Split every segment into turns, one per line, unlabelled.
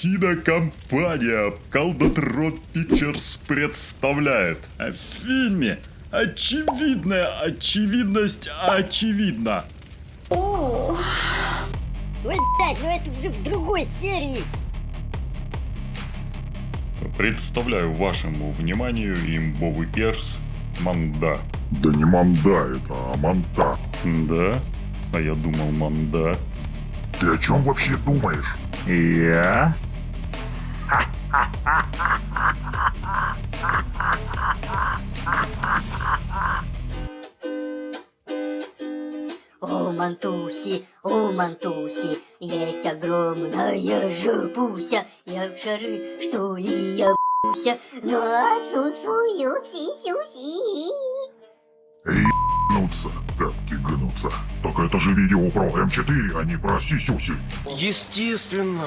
Кинокомпания Колдотрон Pictures представляет В фильме очевидная очевидность очевидна. О,
Ой, блядь, ну это уже в другой серии.
Представляю вашему вниманию имбовый перс Манда.
Да не манда это, а манта.
Да? А я думал Манда.
Ты о чем вообще думаешь?
Я?
Мантуси, о, Мантуси, есть огромная жопуся. Я в шары, что ли, я буся, но отсутствуют сисюси.
Эй, гнуться, тапки гнутся. Так это же видео про М4, а не про сисюси.
Естественно.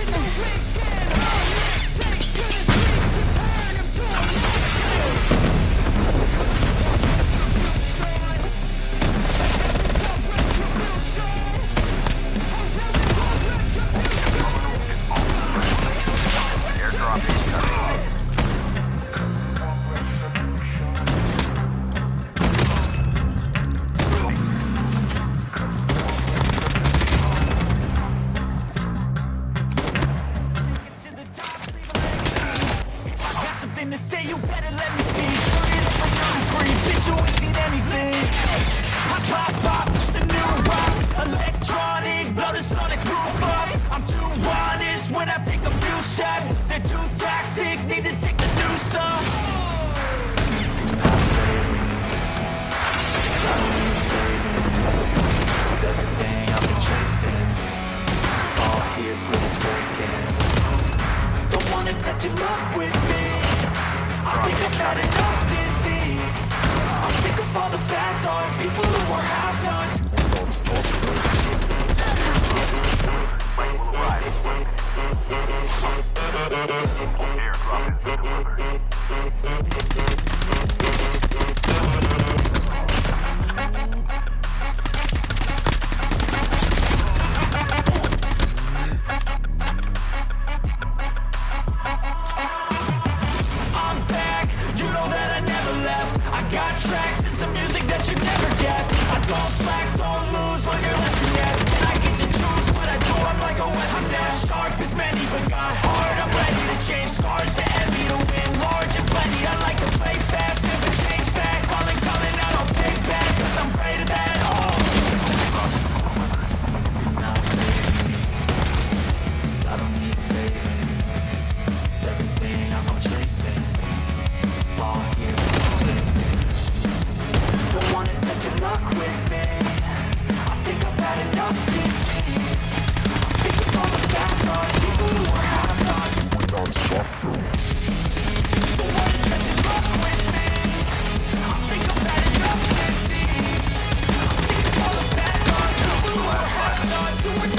in the weekend. to say you better let me speak. Turn it up a 33, bitch you ain't seen anything. Got enough disease I'm sick of all the bad thoughts People who are half nuts.
Airdrop is delivered.
paradise